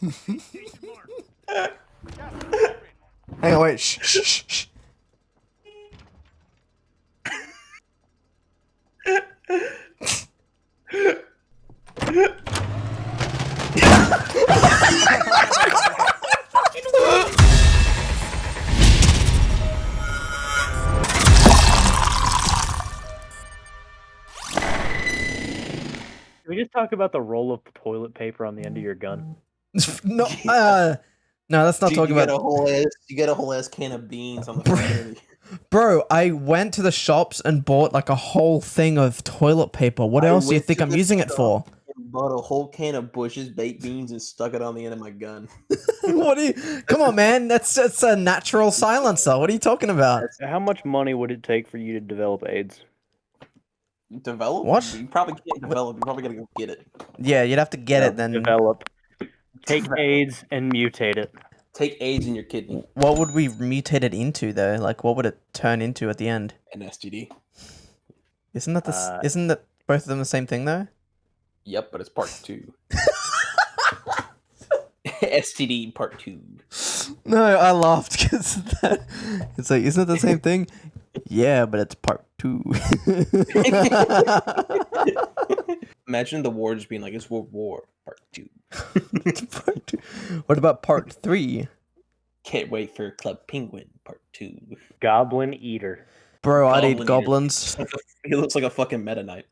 On, wait. Shh, shh, shh, shh. Can we just talk about the roll of toilet paper on the end of your gun? no, uh, no, let's not Dude, talk you about. get a whole ass, you get a whole ass can of beans on the front. Bro, I went to the shops and bought like a whole thing of toilet paper. What I else do you think I'm using it for? Bought a whole can of Bush's baked beans and stuck it on the end of my gun. what do you? Come on, man. That's that's a natural silencer. What are you talking about? How much money would it take for you to develop AIDS? Develop? What? You probably can't develop. You're probably gotta go get it. Yeah, you'd have to get it then. Develop. Take AIDS and mutate it. Take AIDS in your kidney. What would we mutate it into though? Like, what would it turn into at the end? An STD. Isn't that the? Uh, isn't that both of them the same thing though? Yep, but it's part two. STD part two. No, I laughed because that. It's like, isn't it the same thing? Yeah, but it's part two. Imagine the war just being like, it's World War Part Two. Part two. What about part three? Can't wait for Club Penguin Part Two. Goblin Eater. Bro, I'd Goblin eat eater. goblins. He looks like a fucking Meta Knight.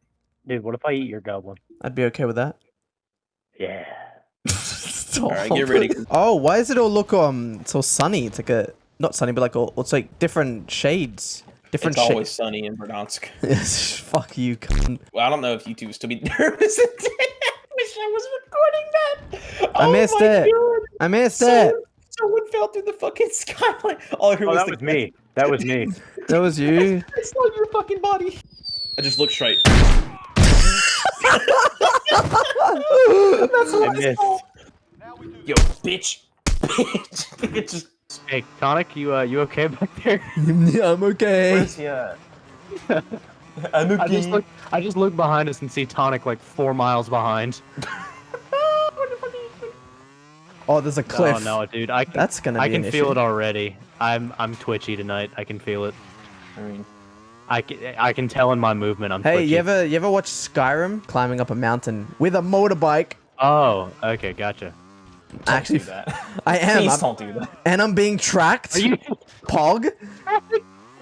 Dude, what if I eat your goblin? I'd be okay with that. Yeah. Alright, get ready. Oh, why does it all look um so sunny? It's like a not sunny, but like all, it's like different shades. Different It's shades. always sunny in Verdansk. Fuck you, cunt. Well, I don't know if you two will still be nervous. Wish I was recording that. I Oh missed my it. God. I missed Someone, it. someone fell through the fucking skyline. All I heard Oh, was that was me. That was me. That was you. I saw your fucking body. I just looked straight. That's I missed. Yo, bitch. Bitch. It just. Hey, Tonic, you uh, you okay back there? yeah, I'm okay. Where's he at? I'm. I just look. I just look behind us and see Tonic like four miles behind. Oh, there's a oh, cliff. Oh no, dude! I can, That's gonna be I can an feel issue. it already. I'm I'm twitchy tonight. I can feel it. I mean, I can, I can tell in my movement. I'm Hey, twitchy. you ever you ever watch Skyrim climbing up a mountain with a motorbike? Oh, okay, gotcha. don't Actually, do that. I am. Please I'm- don't do that. and I'm being tracked. Are you? Pog?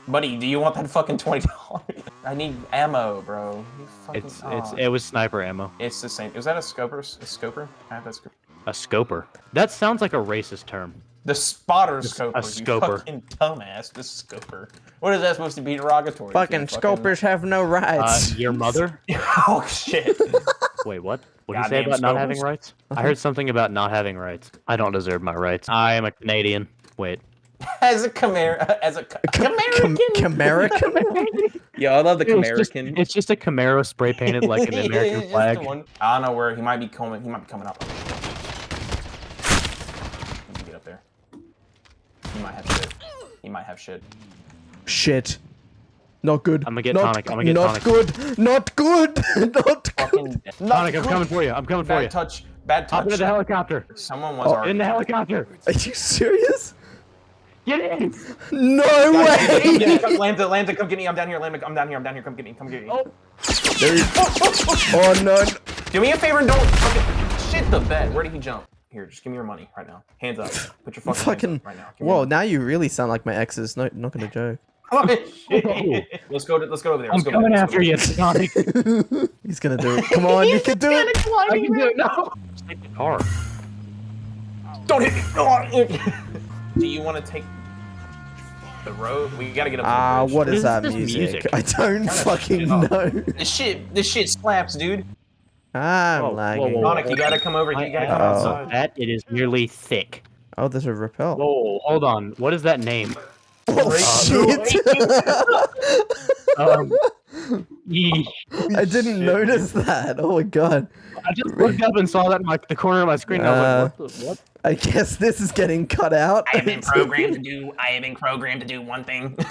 Buddy, do you want that fucking twenty dollars? I need ammo, bro. You fucking, It's it's it was sniper ammo. it's the same. Is that a scoper? A scoper? I have that scoper. A scoper. That sounds like a racist term. The spotter A scoper. a you scoper. fucking dumbass. The scoper. What is that supposed to be derogatory? to Fucking a scopers have no Uh, rights. your mother? oh shit. Wait, what? What did you say Goddamn about not having rights? I heard something about not having rights. I don't deserve my rights. I am a Canadian. Wait. as a Camaro, as a Ca- Cam- Camerican. Camerican? Yo, I love the It's Camerican. it's just a Camaro spray painted like an American flag. one. I don't know where he might be coming. He might be coming up. Let me get up there. He might have shit. He might have shit. Shit. Not good. I'ma get not, tonic, I'ma get not tonic. good. Not good. Not good. Fucking Tonic, I'm coming for you. I'm coming for Bad you. touch. Bad Hop touch. into the helicopter. Someone was Oh, already. In the helicopter. Are you serious? Get in. No Guys, come get me, way. come- Lambda, Lambda, come get me. I'm down here. Lambda, I'm down here. I'm down here. Come get me. Come get me. Oh. oh no. Do me a favor and don't fucking shit the bed. Where did he jump? Here, just give me your money right now. Hands up. Put your fucking, Fucking. hands up right now. Give Whoa, now you really sound like my exes. No, not gonna joke. Oh, money. Oh. let's go. To, let's go over there. I'm Let's go coming over there. after you, Tonic. He's gonna do it. Come on, you can do it. I can do it. No. Just take the car. Don't hit me. Oh, Do you want to take the road? We gotta get up. Ah, bridge. what is is that music? music? I don't fucking shit know. This shit. This shit slaps, dude. I'm Whoa, whoa, lagging. whoa. Sonic, you gotta come over. You gotta come Oh. outside. That it is nearly thick. Oh, there's a repel. Whoa, hold on. What is that name? Oh shit! Um, yeesh. I didn't notice that. Oh my god. I just looked up and saw that in my, the corner of my screen. And I was like, what? The, what? Uh, I guess this is getting cut out. I have been programmed to do. I have been programmed to do one thing.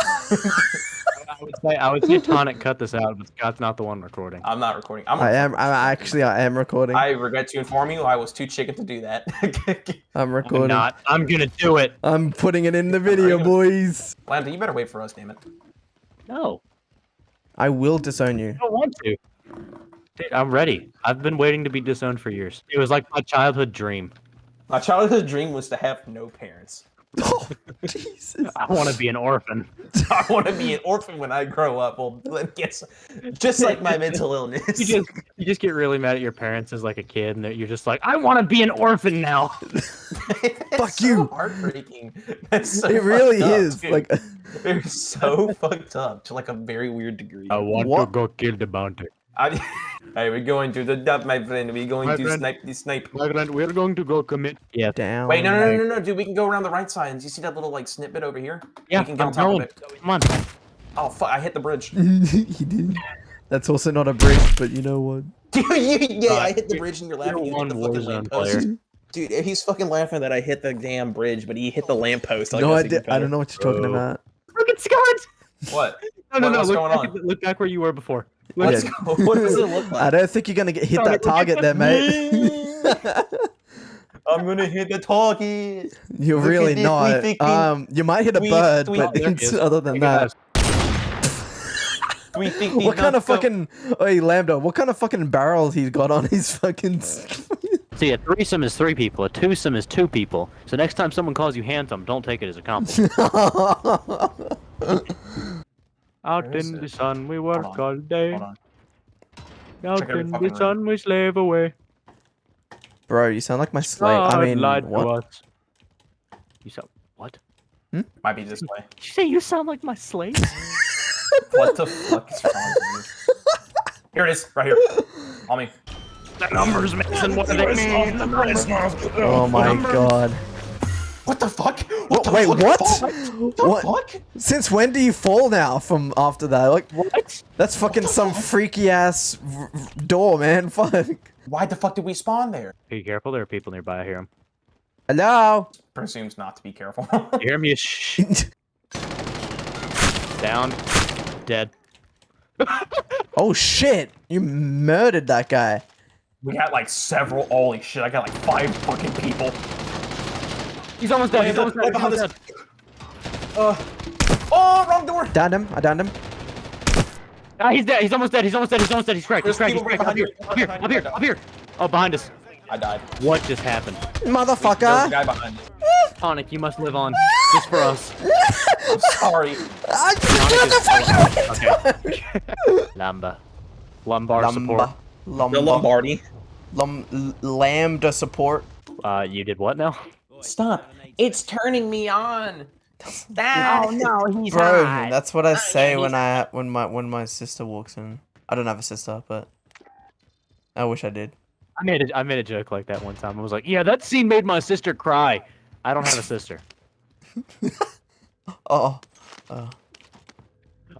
I would say I would say Tonic cut this out, but Scott's not the one recording. I'm not recording. I'm. I am. I'm actually. I am recording. I regret to inform you, I was too chicken to do that. I'm I'm recording. not. I'm gonna do it. I'm putting it in the video, boys. Lambda, you better wait for us, damn it. No, I will disown you. I don't want to. Dude, I'm ready. I've been waiting to be disowned for years. It was like my childhood dream. My childhood dream was to have no parents. Oh, Jesus. I want to be an orphan. I want to be an orphan when I grow up. Well, guess just like my mental illness. You just you just get really mad at your parents as like a kid, and you're just like, I want to be an orphan now. That's Fuck so you. Heartbreaking. That's so It really fucked up, is. dude. Like, they're so fucked up to like a very weird degree. I want What? to go kill the bounty. I, hey, we're going to the dump, my friend. We're going My to friend. snipe the snipe. My friend, we're going to go commit. Yeah, down. Wait, no, no, no, no, no, dude. We can go around the right side. And you see that little like snippet over here? yeah. we can get I'm on top going. of it. Come on. Oh fuck! I hit the bridge. he did. That's also not a bridge, but you know what? Dude, you, yeah, Uh, I hit the you're- bridge and you're you're laughing. You hit one the fucking Warzone lamppost. Dude, he's fucking laughing that I hit the damn bridge, but he hit the lamppost. Like no, that's I, did, I don't know what you're talking Oh. about. Look Scott. What? No, no, What- no. what's Look going back, on? at- look back where you were before. Look Let's at- go. What does it look I don't think you're gonna get hit Tony, that target there, mate. I'm gonna hit the target. You're Look really not. think Um, you might hit a we- bird, we- but there it's- other than that, what kind of fucking? Hey, Lambda, what kind of fucking barrels he's got on his fucking? See, a threesome is three people. A twosome is two people. So next time someone calls you handsome, don't take it as a compliment. Out Where is in it? the sun we work all day. Out in fucking the sun we slave away. Bro, you sound like my slave. I mean, lied to what? us. You sound what? Hmm? Might be this way. Did you say you sound like my slave? What the fuck is wrong with you? Here it is, right here. On me. the numbers, Mason. What do they mean? Oh my god. What the fuck? What, the wait, fuck? what? What the What? fuck? Since when do you fall now from after that? Like, What? that's fucking some freaky ass r- r- door, man. Fuck. Why the fuck did we spawn there? Be careful. There are people nearby. I hear them. Hello. Presumes not to be careful. You hear me? Shh. Down. Dead. oh shit! You murdered that guy. we got like several. Holy shit! I got like five fucking people. He's almost dead. He's almost dead. He's almost dead. Uh. Oh, wrong door. Downed him. I downed him. Ah, he's dead. He's almost dead. He's almost dead. He's almost dead. He's cracked. He's cracked. He's cracked. right Up here. Up here. Up here. Up here. Oh, behind us. I died. What just happened? Motherfucker. There's a guy behind. Tonic, you must live on. Just for us. I'm sorry. I just is the fuck Okay. Lamba. Lumbar support. Lumba. The Lumba. Lombardi. Lum- l- lambda support. Uh, you did what now? Stop. It's turning me on. Stop. no, he's Bro, that's what I yeah, say he's when I when my when my sister walks in. I don't have a sister, but I wish I did. I made a, I made a joke like that one time. I was like, yeah, that scene made my sister cry. I don't have a sister. Oh. Oh.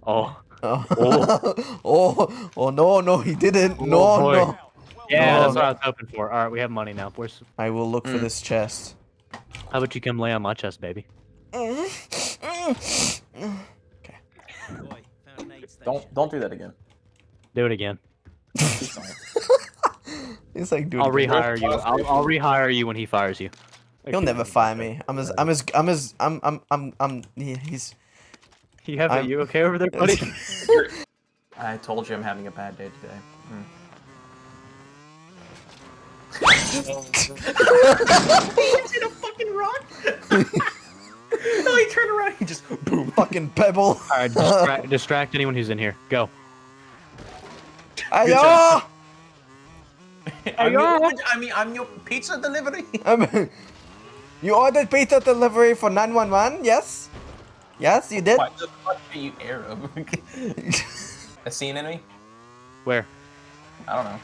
Oh. Oh. oh. Oh no, no, he didn't. Oh, no, boy. no. Yeah, Oh. that's what I was hoping for. All right, we have money now. Where's, I will look for Mm. this chest. How about you come lay on my chest, baby? okay. Don't don't do that again. Do it again. Please. It's like, dude, I'll rehire you. I'll, I'll rehire you when he fires you. he'll never fire me. I'm as, I'm as, I'm as, I'm, I'm, I'm, I'm. he- He's. You have I'm- You okay over there, buddy? I told you I'm having a bad day today. Hmm. he hit a fucking rock. no, he turned around. He just boom. Fucking pebble. All right, distract, distract anyone who's in here. Go. Ayo! job. I'm your, I mean, I'm your pizza delivery. Um, you ordered pizza delivery for 911? Yes? Yes, you did? What the fuck are you Arab? a scene enemy? Where? I don't know.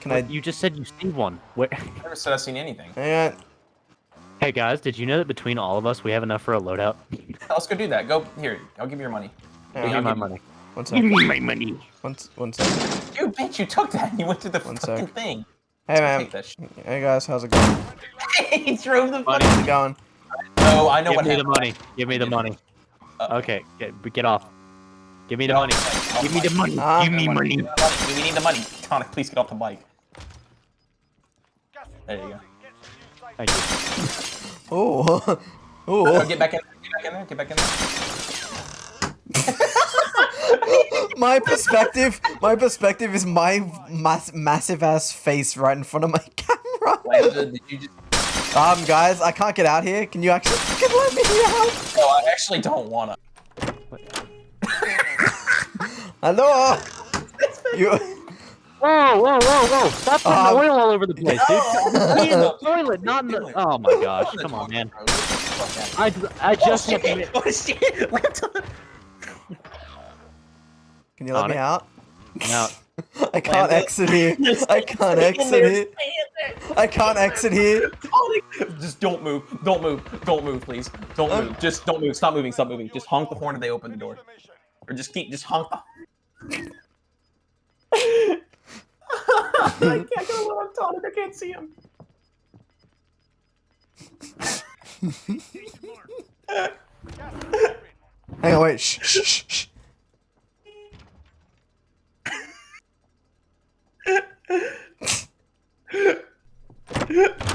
Can I? You just said you see one. Where? I never said I've seen anything. Hang on. Hey guys, did you know that between all of us, we have enough for a loadout? Let's go do that. Go here. I'll give you your money. Hang Give me my you- money. One Give me my money. One, s- one sec. You bitch! You took that. You went to the One fucking sec. thing. Hey man. Take that. Hey guys, how's it going? he drove the Money. How's it going? Oh, I know Give what me the money. Give me the money. Uh-oh. Okay, get, get off. Give me the money. Give me the money. Ah. Give me money. We need the money. Tonic, please get off the bike. There you go. Thank you. Oh. Oh, get back in. Get back in there. Get back in there. my perspective, my perspective is my mass, massive ass face right in front of my camera. Just? Um, guys, I can't get out here. Can you actually fucking let me out? No, I actually don't wanna. Hello. You. Whoa, whoa, whoa, whoa! Stop putting Um, oil all over the place, dude. Be in the toilet, not in the. Oh my gosh! Come on, man. I, I just have to. Oh shit! Laptop. Can you let me Sonic? out? Now, I can't exit here. I can't exit here. I can't exit here. Just don't move. Don't move. Don't move, please. Don't move. Just don't move. Stop moving. Stop moving. Just honk the horn and they open the door. Or just keep. Just honk the. I can't go on Tonic. I can't see him. Hang on, wait. Shh, shh, shh, shh.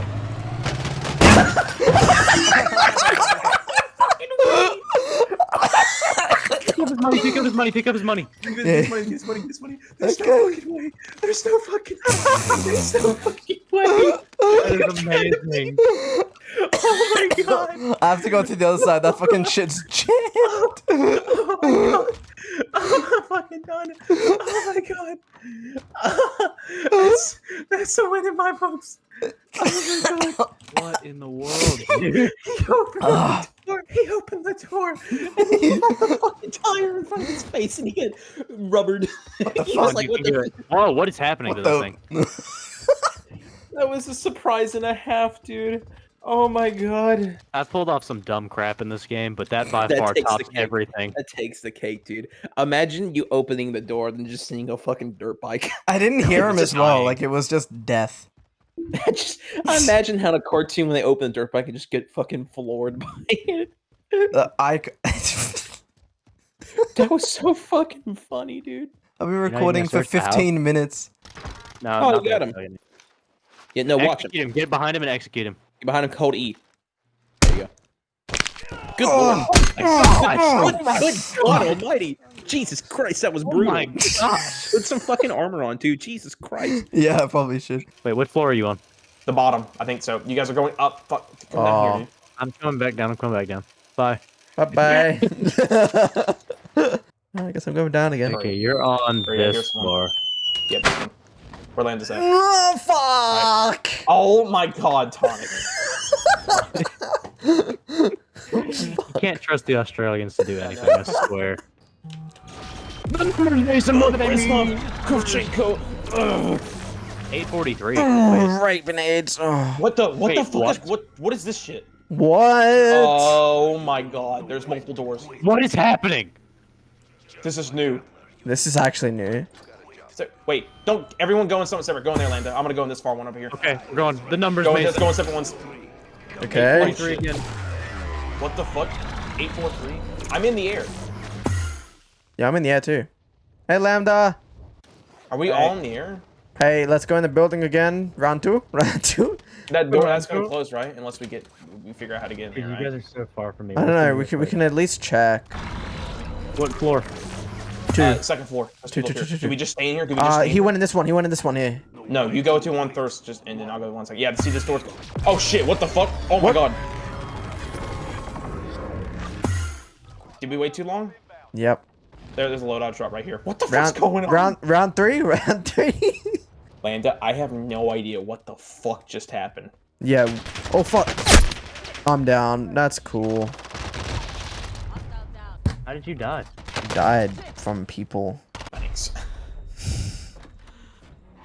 pick up his money. Pick up his money. Pick up his money. Yeah. This money. This money. This money. There's Okay. no fucking way. There's no fucking. way. There's no fucking way. That is amazing. Oh my god. I have to go to the other side. That fucking shit's jammed. Oh my god. Oh my fucking done. Oh my god. That's, that's a win in my books. Oh my god. What in the world, dude? He opened Ah. The door. He opened the door. And he had the fucking tire in front of his face and he get rubbered. he fuck? was like, what the do. Whoa! What is happening What to this thing? That was a surprise and a half, dude. Oh my god. I pulled off some dumb crap in this game, but that by That far takes the tops cake. everything. That takes the cake, dude. Imagine you opening the door and just seeing a fucking dirt bike. I didn't hear him Just as well. Like it was just death. just I imagine how in a cartoon when they open the dirt bike and just get fucking floored by it. Uh, I. c- That was so fucking funny, dude. I've been recording for search the 15 minutes. No, Oh, you got him. second. Yeah, no, watch him. Him. Get behind him and execute him. Get behind him, cold E. There you go. Good Oh. lord. Oh. oh. Good, good God almighty. Jesus Christ, that was Oh brutal. my gosh! Put some fucking armor on, too. Jesus Christ. Yeah, I probably should. Wait, what floor are you on? The bottom, I think so. You guys are going up. Fuck. Come down down here, oh. here. I'm coming back down. I'm coming back down. Bye. Bye bye. I guess I'm going down again. Okay, you're on Oh, yeah, this here's one. floor. Yeah, this one. Where Landis at? Oh fuck! Oh my god, Tonic. You can't trust the Australians to do anything. I swear. Kravchenko. Ugh. 843. right, grenades. Oh. What the what the Wait, fuck what? is what what is this shit? What? Oh my god, there's multiple doors. What is happening? This is new. This is actually new. So, wait, don't everyone go in something separate. Go in there, Lambda. I'm gonna go in this far one over here. Okay, we're going. The numbers Go in, Mason. go in separate ones. Okay. 43 again. What the fuck? 843? I'm in the air. Yeah, I'm in the air too. Hey, Lambda. Are we Right. all in the air? Hey, let's go in the building again. Round two. Round two. That door Alright, that's gonna cool. close, right? Unless we get we figure out how to get in there, you right? guys are so far from me. I don't know. We this can we can at least check. What floor? Two. Uh, second floor. There's Two, people two, here. two, two, Do we just stay in here? Do we just Uh, stay he here? went in this one. He went in this one here. No, you go to one first, just and then I'll go to one second. Yeah, see this door's. Oh shit! What the fuck? Oh my What? god! Did we wait too long? Yep. There, there's a loadout drop right here. What the Round fuck's going on? round round three. Round three. Lambda, I have no idea what the fuck just happened. yeah. Oh fuck. I'm down. That's cool. How did you die? Died from people. Thanks.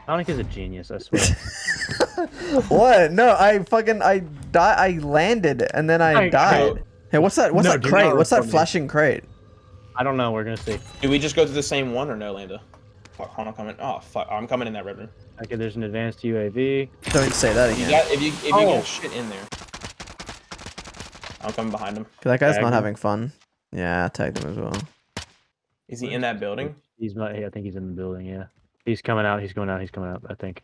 Sonic is a genius, I swear. what? No, I fucking I die. I landed and then I I- died. Hey, what's that? What's No, that do crate? What's that report me. flashing crate? I don't know. We're gonna see. Do we just go to the same one or no, Lambda? Fuck, hold on, I'm coming. Oh fuck, I'm coming in that red room. Okay, there's an advanced UAV. Don't say that You again. got if you if you Oh. get shit in there. I'm coming behind him. That guy's Tag not him. having fun. Yeah, tag him as well. Is he in that building? He's not. I think he's in the building. Yeah, he's coming out. He's going out. He's coming out. I think.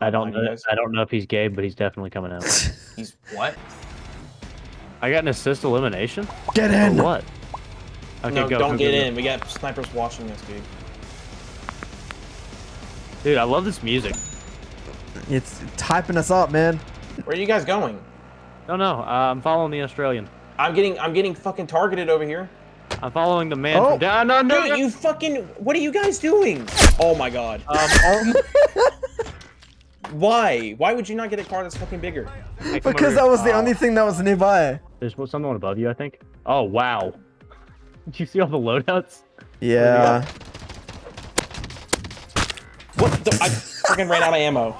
I don't Hold on, you know. I don't know if he's gay, but he's definitely coming out. He's what? I got an assist elimination. Get Or in. what? Okay, no, go. don't go, get go, go. in. We got snipers watching us, dude. Dude, I love this music. It's typing us up, man. Where are you guys going? No, no. Uh, I'm following the Australian. I'm getting I'm getting fucking targeted over here. I'm following the man Oh. from down. No, no, Dude, no. you fucking what are you guys doing? Oh my god. Um, Why? Why would you not get a car that's fucking bigger? hey, Because that was the Oh. only thing that was nearby. There's someone above you, I think. Oh wow. Did you see all the loadouts? Yeah. What the I fucking ran out of ammo.